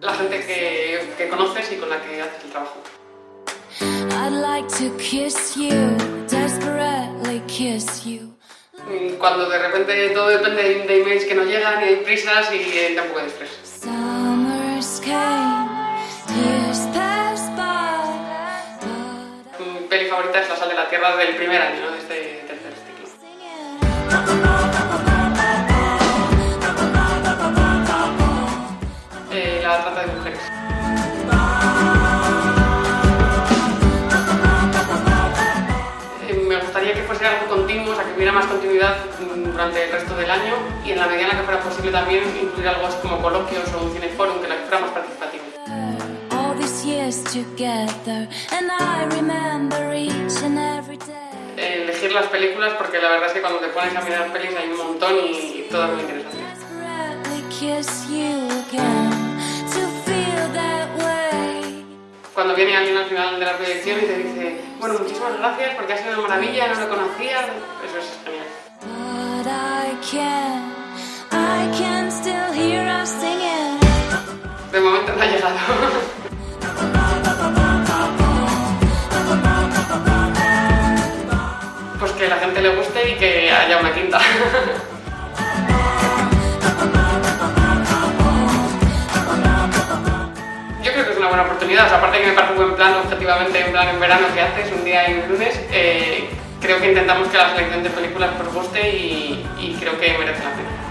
La gente que, que conoces y con la que haces el trabajo. I'd like to kiss you, desperately kiss you. Cuando de repente todo depende de, emails que no llegan y hay prisas y eh, da un poco de estrés. Summers came, years passed by, but Mi peli favorita es La sal de la tierra del primer año, ¿no? de este tercer ciclo. Gustaría que fuese algo continuo, o sea, que hubiera más continuidad mm, durante el resto del año y en la medida en la que fuera posible también incluir algo así como coloquios o un cineforum que la que fuera más. Eh, elegir las películas porque la verdad es que cuando te pones a mirar pelis hay un montón y, y todas muy interesantes. Viene alguien al final de la proyección y te dice, bueno, muchísimas gracias porque ha sido una maravilla, no lo conocía, eso es genial. De momento no ha llegado. Pues que la gente le guste y que haya una quinta. aparte que me parece un buen plan, objetivamente, un plan en verano que haces, un día y un lunes, eh, creo que intentamos que la selección de películas os guste y, y creo que merece la pena.